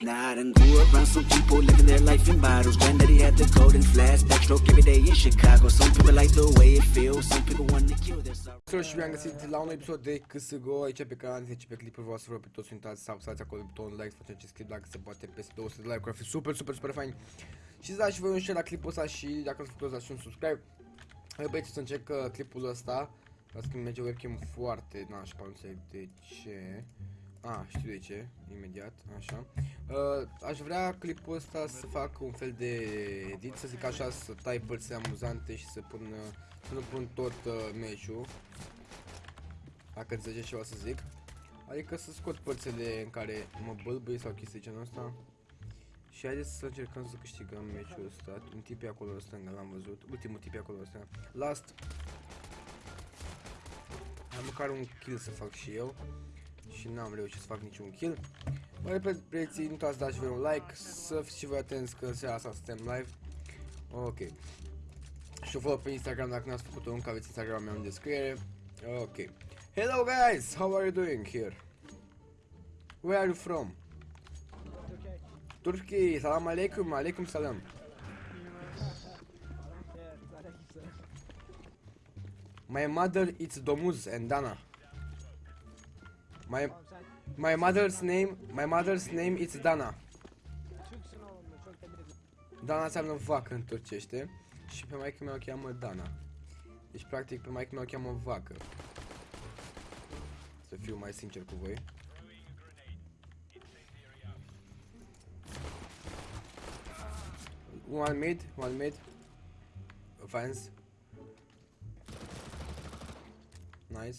Night and grew around some people living their life in bottles. Granddaddy had the golden flash, backstroke every day in Chicago. Some people like the way it feels, some people want to kill their sorrow. Salut și bine găsit la un episod de CSGO aici pe canal, deci pe clipul vreau să vă rog pe toți uitați să apăsați acolo butonul like, să facem acest clip dacă se poate peste 200 de like-uri, ar fi super, super, super fain. Și să dați și voi un share la clipul ăsta și dacă ați făcut și un subscribe. Eu băieți să încerc uh, clipul ăsta, las că merge webcam foarte nașpa, nu înțeleg de ce. A, știu de ce, imediat, așa. Uh, aș vrea clipul ăsta să fac un fel de edit, să zic așa, să tai părți amuzante și să pun, uh, să nu pun tot uh, meciul. Dacă înțelegeți ceva să zic. Adică să scot părțile în care mă bălbâi sau chestii genul ăsta. Și haideți să încercăm să câștigăm meciul ăsta. Un tip e acolo stânga, l-am văzut. Ultimul tip e acolo stânga. Last. Am măcar un kill să fac și eu și n-am reușit să fac niciun kill. Mă repet, preții, nu uitați să dați voi un like, să fiți și voi atenți că în seara asta suntem live. Ok. Și o follow pe Instagram dacă n-ați făcut-o încă, aveți Instagram meu în descriere. Ok. Hello guys, how are you doing here? Where are you from? Turkey, salam alaikum, alaikum salam. My mother is Domuz and Dana. My my mother's name my mother's name is Dana. Türksün oğlum be çok tebrik ederim. Dana înseamnă vacă în turcește și pe maică mea o cheamă Dana. Deci practic pe maică mea o cheamă vacă. Să fiu mai sincer cu voi. One mid, one mid. Fans. Nice.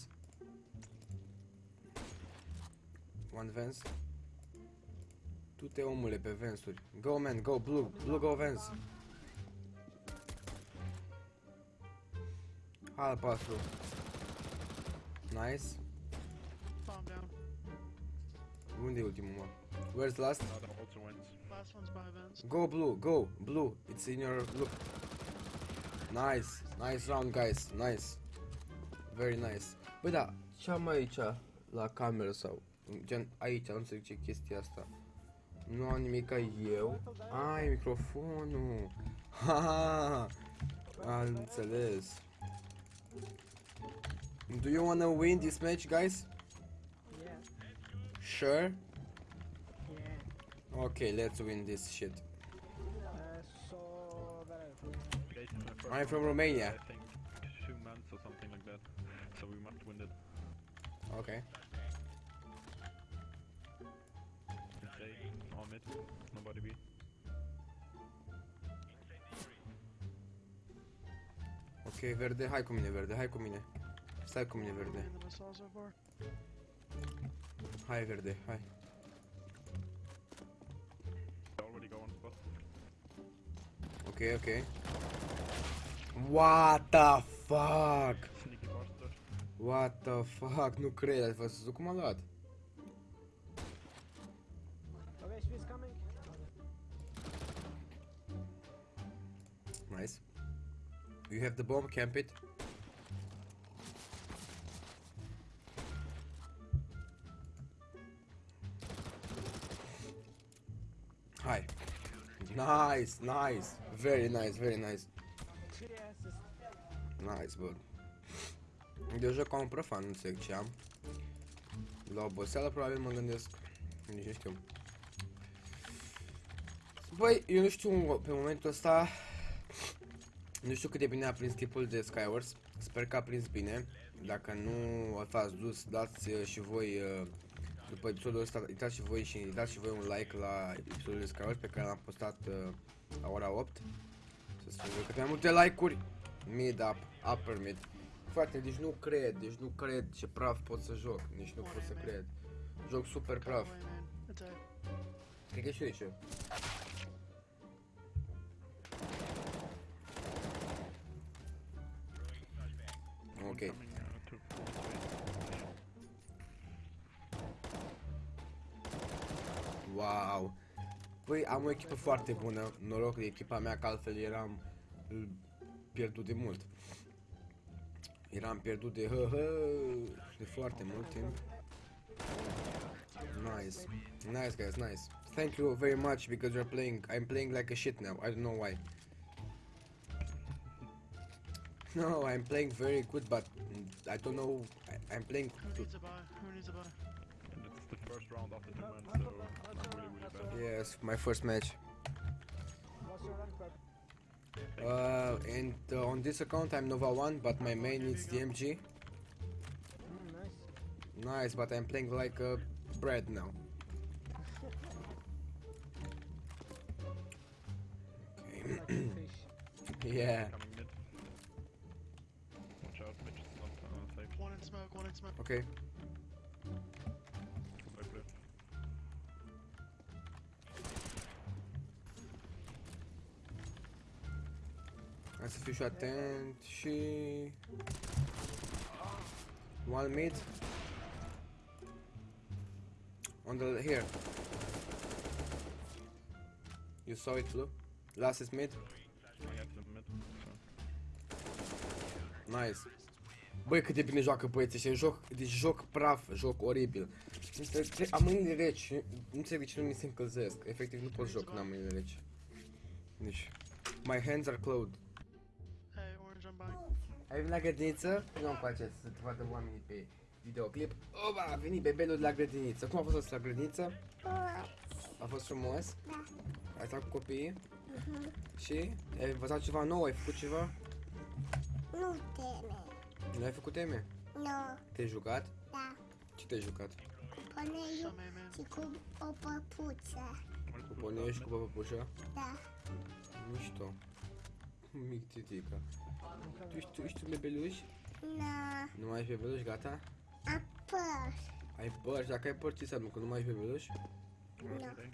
One Vance. Tu te omule pe Vance-uri. Go man, go blue, blue go Vance. Albastru. Nice. Farm down. Unde e ultimul mă? Where's last? Other also wins. Last one's by Vance. Go blue, go, blue. It's in your look. Nice, nice round guys, nice. Very nice. Băi da, ce am aici la cameră sau gen aici, nu înțeleg ce chestia asta. Nu am nimic ca eu. Ai microfonul. Ha, am înțeles. Do you wanna win this match, guys? Yeah, Sure. yeah. Okay, let's win this shit. So, where are you from? Based on the first I'm from Romania. I think two months or something like that. So we must win it. Okay. Mid, nobody B. Ok, verde, hai cu mine, verde, hai cu mine. Stai cu mine, verde. In the missile so far. Hai, verde, hai. They already go on spot. Ok, ok. What the fuck? Sneaky bastard. What the fuck? Nu cred, ați văzut cum a luat? Nice. You have the bomb, camp it. Hi. Nice, nice. Very nice, very nice. Three asses. Nice, bă. Eu joc ca un profan, nu înțeleg ce am. La oboseală probabil mă gândesc. Nici nu știu. Băi, eu nu știu pe momentul ăsta Nu știu cât de bine a prins tipul de Skywars. Sper că a prins bine. Dacă nu v-ați dus, dați uh, și voi uh, După episodul ăsta, dați și voi și dați și voi un like la episodul de Skywars Pe care l-am postat uh, la ora 8 Să se cât mai multe like-uri. Mid up, upper mid. Frate, deci nu cred, deci nu cred ce praf pot să joc. Nici nu pot să cred. Joc super praf. Away, man. Attack. Cred că știu de ce Ok. Coming uh, to full space. Wow! Păi am o echipă foarte bună, noroc de echipa mea, că altfel eram uh, pierdut de mult. Eram pierdut de hă, hă, de foarte mult timp. Nice. Nice guys, nice. Thank you very much because you're playing. I'm playing like a shit now. I don't know why. No, I'm playing very good, but I don't know. I, I'm playing. Who needs a buy? Who needs a buy? And it's the first round of the tournament, so I'm really, really bad. Yes, my first match. What's your rank, Pep? Uh, and uh, on this account I'm Nova 1, but my main is DMG. Mm, nice. Nice, but I'm playing like a bread now. Okay. Like a fish. yeah. In smoke, one in smoke. Okay. Goodbye, blue. Hai să fiu și atent și... One mid. On the here. You saw it blue? Last is mid. I got the mid. Nice. Băi, cât de bine joacă băieții ăștia, joc, deci joc praf, joc oribil. Între- tre- Am mâinile reci, nu înțeleg de ce nu mi se încălzesc. Efectiv nu pot joc, n-am mâinile reci. Deci, my hands are closed. Hey, orange, I'm buying. Ai venit la grădiniță? Nu-mi place să te vadă oamenii pe videoclip. Oba, a venit bebelul de la grădiniță. Cum a fost asta la grădiniță? A fost frumos? Ai stat cu copiii? Și? Ai învățat ceva nou? Ai făcut ceva? Nu teme. Nu ai făcut teme? Nu, Te-ai jucat? da. Ce te-ai jucat? Pune Some man. și cu o păpuță. Cu ponei și cu păpușa? Da. Mișto. Mic titica. Tu ești, tu ești un bebeluș? Nu, Nu mai ești bebeluș, gata? apăr. Ai păr și dacă ai păr ce înseamnă că nu mai ești bebeluș? Birthday.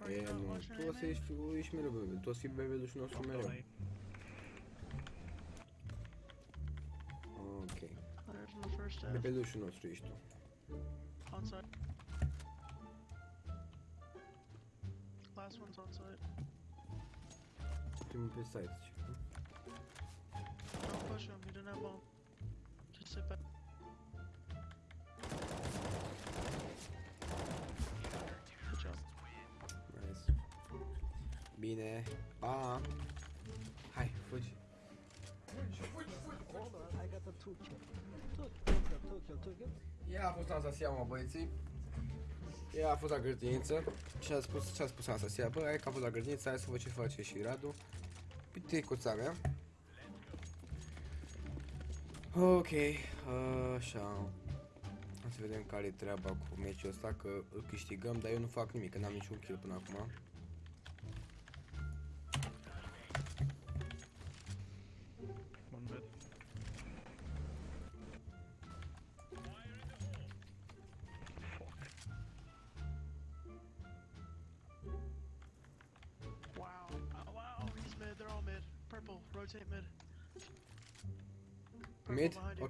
Are E, you not nu. watching Tu o să anime? ești, ești mereu bebeluș. Tu o să fii bebelușul nostru mereu. There's in the first half. Bebelușul nostru ești tu. On site. Last one's on site. Primul pe site. ce? Don't push him, he didn't have bomb. Just sit back. Good job. Nice. Bine. Pa. Hai, fugi. Hold on, I got a two kill. Two kill, two kill, two kill, two kill. Ea a fost Anastasia, mă, băieții. Ea a fost la grădiniță și a spus, ce a spus Anastasia? Bă, hai că a fost la grădiniță, hai să văd ce face și Radu. Piticuța mea. Ok, așa. Hai să vedem care e treaba cu meciul ăsta, că îl câștigăm, dar eu nu fac nimic, că n-am niciun kill până acum.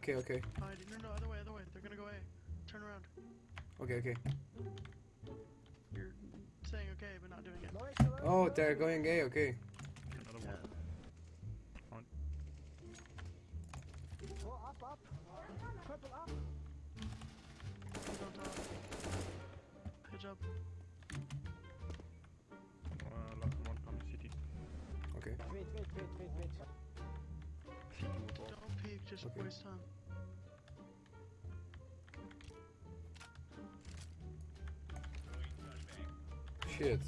Mid? Behind you. Ok, ok, Behind you. No, no, other way, other way. They're gonna go A. Turn around. ok, ok. You're saying okay, but not doing it. No, it's alright. Oh, they're going A, ok. Another Yeah. one. Oh, up, up. Purple up. He's on top. Good job. Uh, la- one coming city. Ok. Wait, wait, wait, wait, wait. City was off. Don't peek, just Okay. waste time. Shit.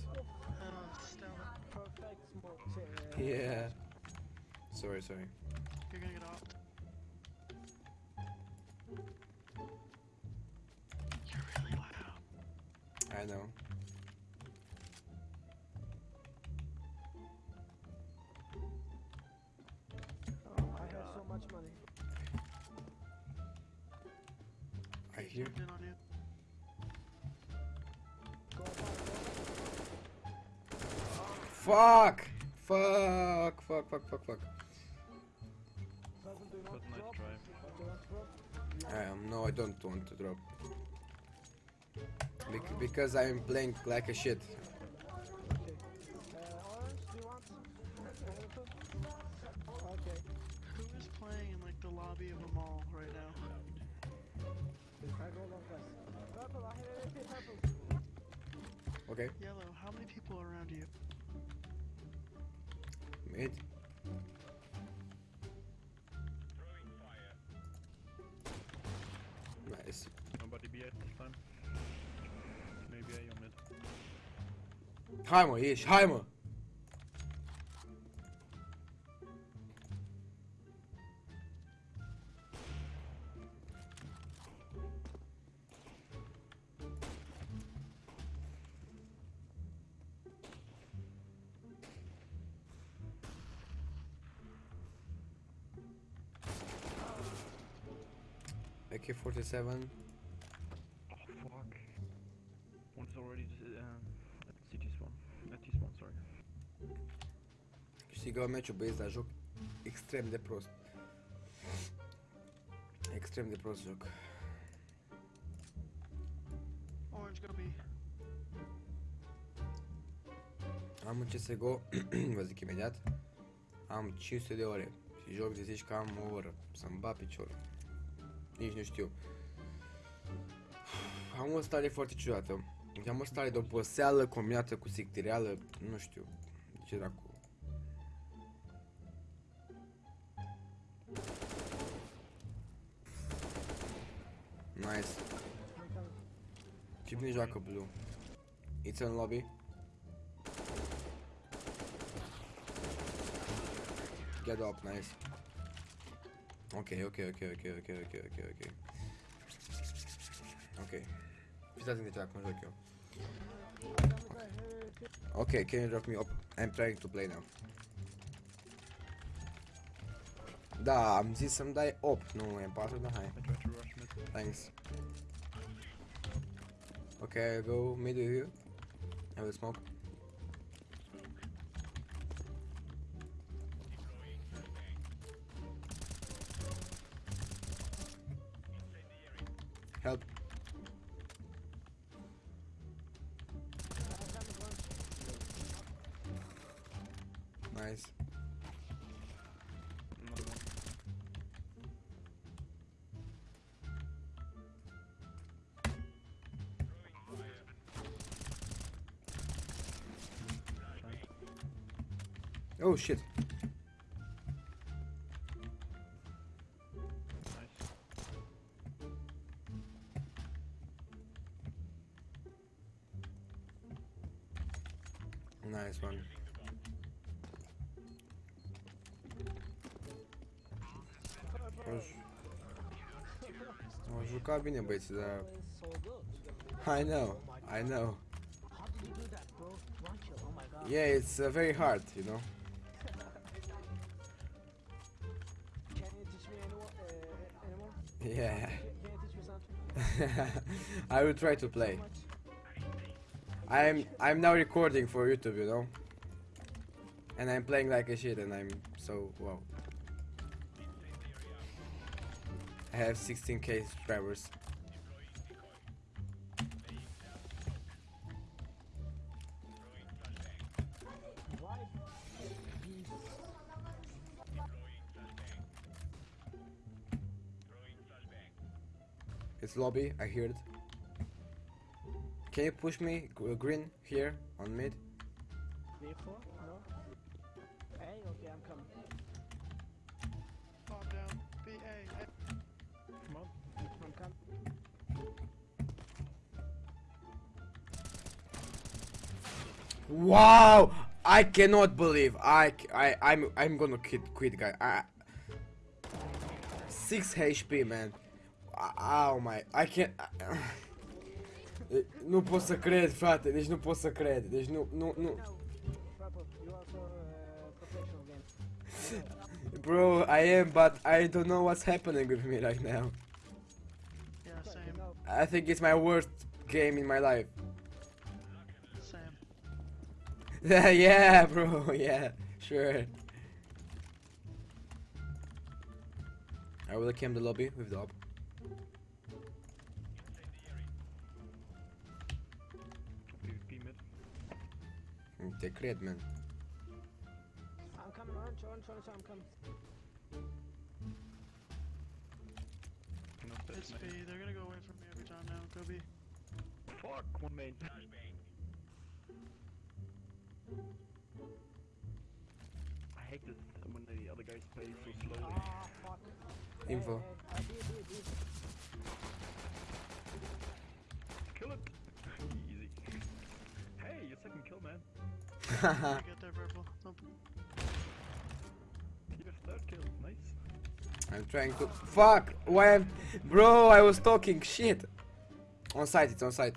Stella, Perfect smoke. check. Yeah. Sorry, sorry. you're gonna get off. Fuck! Fuck! Fuck, fuck, fuck, fuck. Purple, not But drop. try. Do not drop. Um, no, I don't want to drop. Bec- because I'm playing like a shit. Okay. Orange, do you want? Purple? Okay. Who is playing in like the lobby of a mall right now? I go long pass. Purple, I have AP purple. Okay. Yellow, how many people are around you? Mid. Nice. Nobody B at this time. Maybe A on mid. Hai mă, ieși, hai AK-47 Oh fuck. One's already um, at city spawn. At T spawn, sorry. Câștigă meciul băieți, dar joc extrem de prost. Extrem de prost joc. Orange, go B. Am un CSGO, vă zic imediat, am 500 de ore și joc de zici că am o oră să-mi bat piciorul. Nici nu știu. Am o stare foarte ciudată. Am o stare de oboseală combinată cu sictireală, nu știu. Ce dracu. Nice. Cine joacă blue? It's in lobby. Get up, nice. Ok, ok, ok, ok, ok, ok, ok, ok. Ok. Fiți atenți ce acum joc eu. Ok, can you drop me up? I'm trying to play now. Da, am zis să-mi dai 8, nu M4, da, hai. Thanks. Okay, I go mid with you. I will smoke. Oh shit. One kill. Oh my god. Yeah, it's uh, very hard, you know. Uh? Yeah. I will try to play. I'm I'm now recording for YouTube, you know. And I'm playing like a shit and I'm so wow. I have 16k subscribers. It's lobby, I hear It. Can you push me green here on mid? B4? Wow! I cannot believe I I I'm I'm gonna quit quit guy. I, 6 HP man. Oh my I can't Nu pot să cred, frate, deci nu pot să cred. Deci nu nu nu No. Purple, you also professional game. Bro, I am but I don't know what's happening with me right now. Yeah, same. I think it's my worst game in my life. yeah, bro. Yeah, sure. I will came the lobby with the op. PvP mid. Te cred, man. I'm coming, orange, orange, orange, I'm coming. No It's steps, B. They're gonna go away from me every time now. Go B. Fuck, one main. I hate this when the other guys play so slowly. Ah, Info. Kill it! Easy. Hey, your second kill, man. get there, purple. Nice. I'm trying to. Fuck! Why I'm. Bro, I was talking. Shit! On site, it's on site.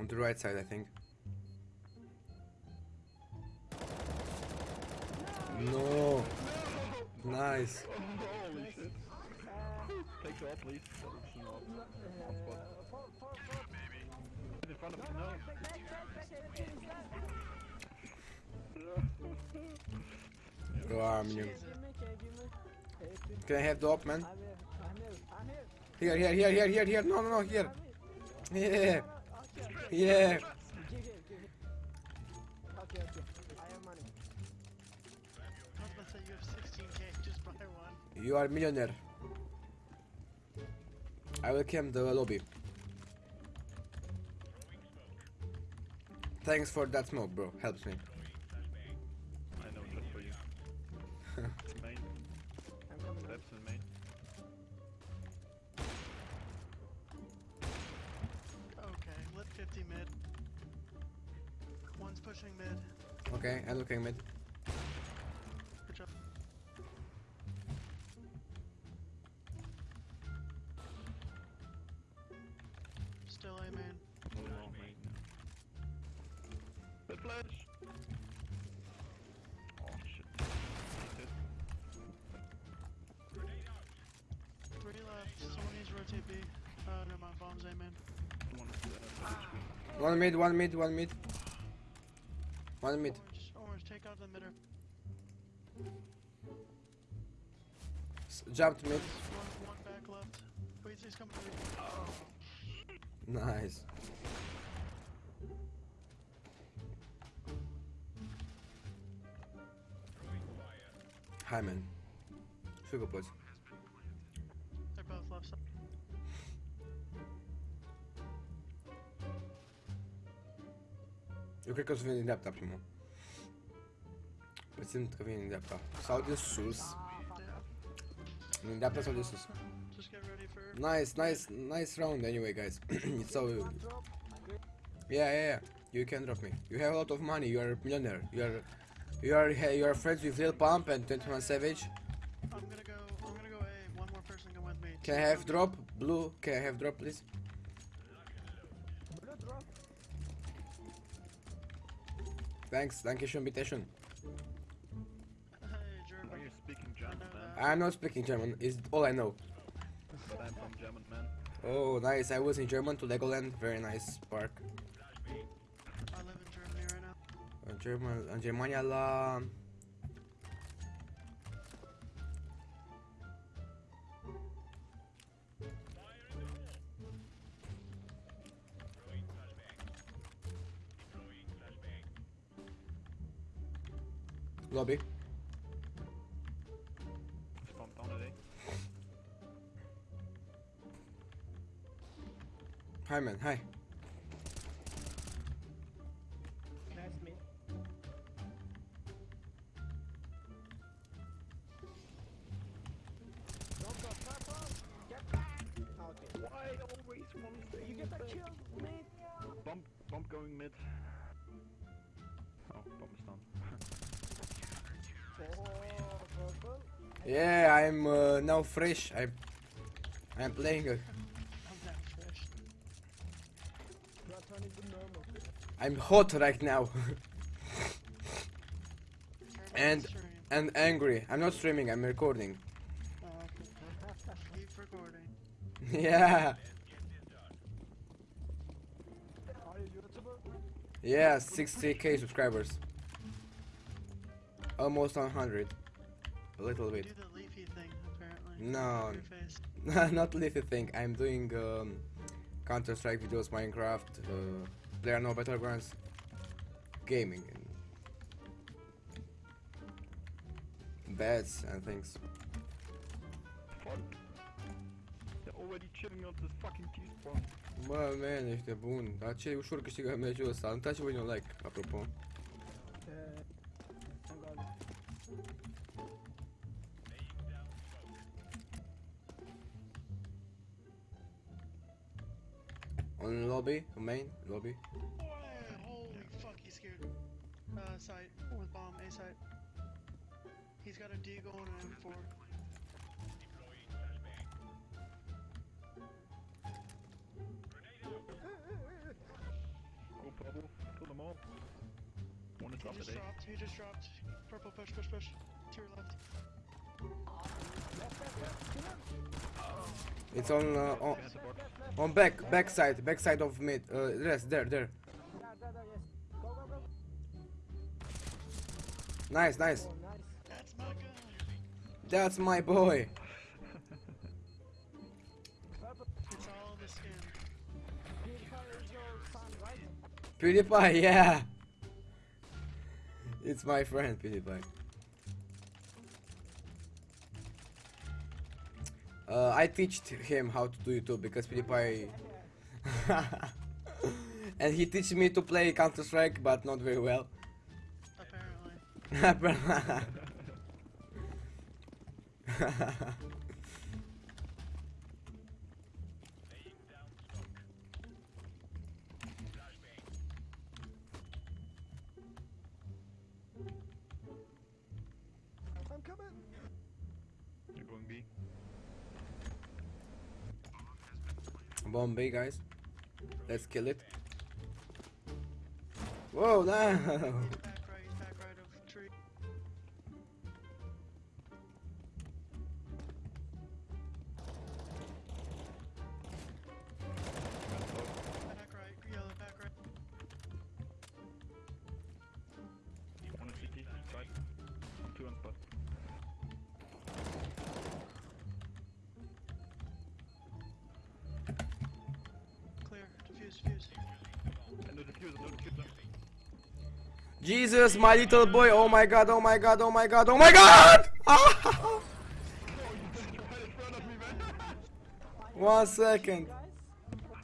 On the right side, I think. No! Nice! Holy shit. Take shot, please. It's not on spot. In front of no. The you me? Please. Can I have the op, man? Here, here, here, here, here, here! No, no, no, here. Yeah! Yeah! Okay, okay. I have money. I was about to say you have 16k, just buy one. You are a millionaire. I will cam the lobby. Thanks for that smoke, bro. Helps me. 50 mid. One's pushing mid. Okay, I'm looking mid. Good job. One mid, one mid, one mid. One mid. Orange, orange, take out the midder. S- jumped mid. One, one back left. Wait, he's coming to me. Nice. Hi, man. Sugar boys. They're both left side. Eu cred că o să din dreapta primul. Presim că vine din dreapta. Sau de sus. Din dreapta sau de sus. Just get ready for. Nice, nice, nice round anyway, guys. it's so... Yeah, yeah, yeah. You can drop me. You have a lot of money. You are a millionaire. You are... You are you are friends with Lil Pump and 21 Savage. I'm gonna go. I'm gonna go A. One more person come with me. Can I have drop? Blue, can I have drop, please? Thanks, danke schön, bitte schön. Hey, Now German. you're speaking German, man. I'm not speaking German. It's all I know. But I'm from German, man. Oh, nice. I was in German to Legoland. Very nice park. I live in Germany right now. În, German, în Germania la... Lobby. Spawn down at A. Hi man, hi. That's me. Drop, drop, purple. Get back. Okay. Why always one? You get the kill, mate. Bump, bump going mid. Yeah, I'm uh, now fresh. I, I'm playing. Uh, I'm that fresh. You are turning to normal. I'm hot right now And- and angry. I'm not streaming. I'm recording. Keep recording. yeah, Are you YouTuber? yeah, 60k subscribers. Almost 100. A little Do bit. the leafy thing apparently. No. Not leafy thing. I'm doing um, Counter Strike videos, Minecraft. Uh, there are no battlegrounds. Gaming and bets and things. Fuck. The already chilling on this fucking T-spawn. Bă, man, ești bun. Dar ce ușor câștigă meciul ăsta. Nu uitați să vă un like, apropo. On lobby, on main, lobby. Boy, holy fuck, he's scared. Uh, site with bomb, A site. He's got a D going and M4. Go bubble, kill them all. One is He just dropped. He just dropped. Purple, push, push, push. To your left. It's on, uh, on, Behind the box. on back, back side, back side of mid. Uh, yes, there, there. Nice, nice. That's my gun. That's my boy. Purple. It's all in the skin. PewDiePie is your son, right? PewDiePie, yeah. It's my friend, PewDiePie. Uh, I teached him how to do YouTube because PewDiePie... and he teach me to play Counter Strike, but not very well. Apparently. Bombay, guys. Let's kill it. Whoa! Jesus, my little boy! Oh my god! Oh my god! Oh my god! Oh my god! Ah! Right in front of me, man! One second.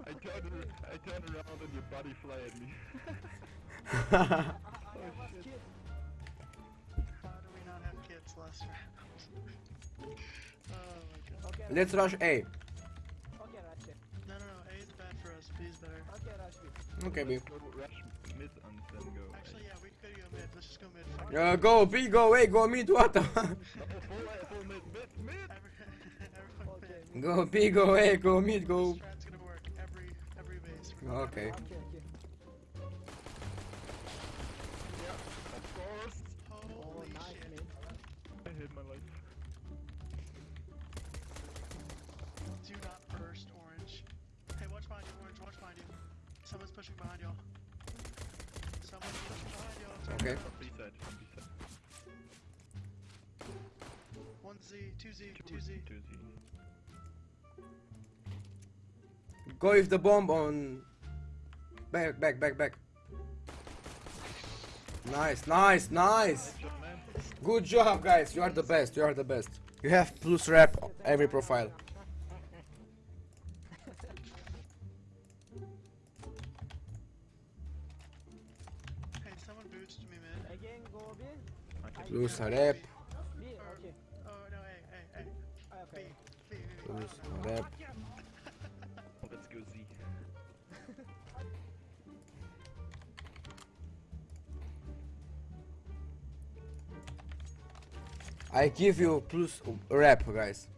I turned, I turned around and your body fly at me. I was kid. How do we not have kits last round? oh my Let's rush A. okay, Rush it. No, no, no, A is bad for us, B is better. Okay, Rush it. Okay, B. Rush mid and then go. Actually, yeah, we could go mid. Let's just go mid. Fuck. Uh, go B, go A, go mid, what? the- full, A, full mid, mid, mid! Okay, go B, go A, go mid, go. This strat's gonna work every every base. Okay. okay, okay. Of! Oh, Holy nice, I hate my life. Do not burst orange. Hey, watch behind you, orange. Watch behind you. Someone's pushing behind y'all. Someone's pushing behind y'all. Turn Okay. around. B side, B side. One Z, two Z, two Z. Two Z. Go with the bomb on. Back, back, back, back. Nice, nice, nice. Good job, guys. You are the best. You are the best. You have plus rep every profile. B. Plus rep. Let's go Z. I give you plus rep, guys.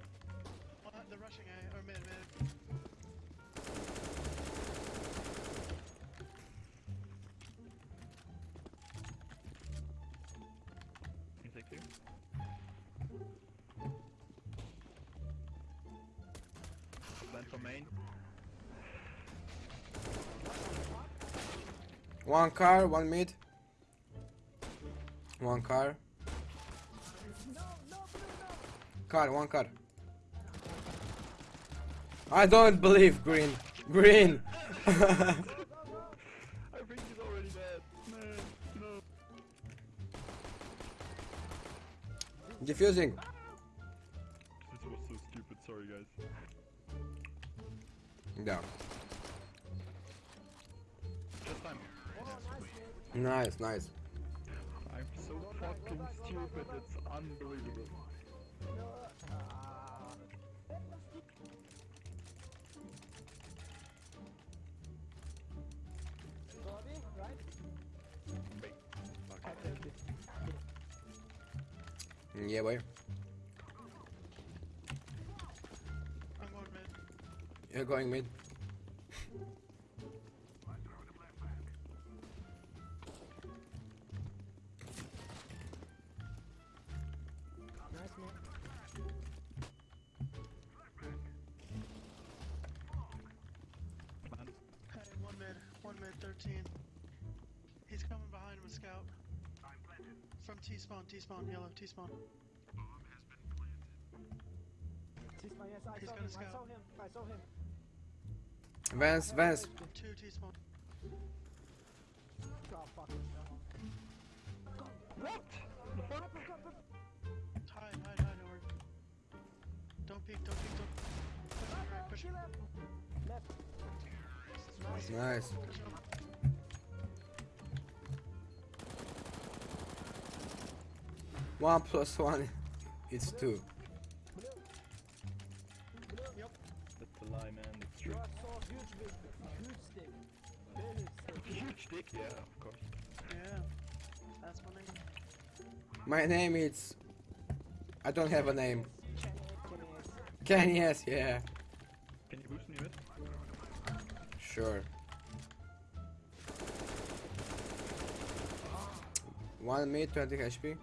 Main. One car, one mid. One car. Car, one car. I don't believe green. Green. I think he's already dead. Man, no. Diffusing. Time. Nice, nice. I'm so fucking stupid, it's unbelievable. Bobby, right? Wait. I take it. Yeah, boy. A scout. I'm planted. From T-spawn, T-spawn, yellow, T-spawn. Cisma, yes, I He's saw gonna him. I saw him. I saw him. Vance, Vance. Nice. One plus one. It's two. My name is. I don't have a name. Ken, yes, yeah. Can you boost me with? Sure. One mid, 20 HP.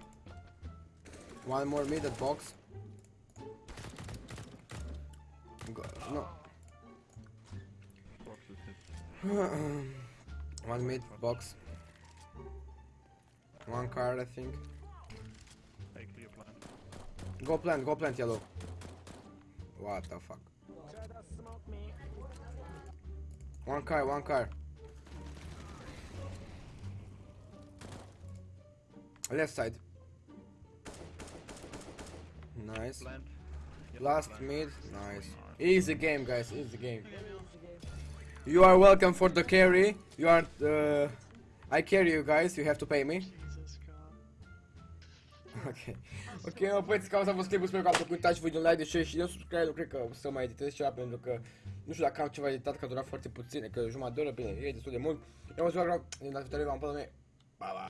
One more mid at box. Go, no. Box is his. One mid box. One card, I think. Hey, clear plan. Go plant, go plant yellow. What the fuck? Try to smoke me. One car, one car. Left side. Nice. Last mid. Nice. Easy game, guys. Easy game. You are welcome for the carry. You are. Uh, I carry you guys. You have to pay me. Jesus God. Ok. Ok, mă, băieți, cauza a fost clipul, sper că ați făcut, uitați voi un like de share și de subscribe, nu cred că o să mai editez ceva, pentru că nu știu dacă am ceva editat, că a durat foarte puțin, că jumătate de oră, bine, e destul de mult. Eu mă ziua, din data viitoare, v-am până mea. Pa, pa.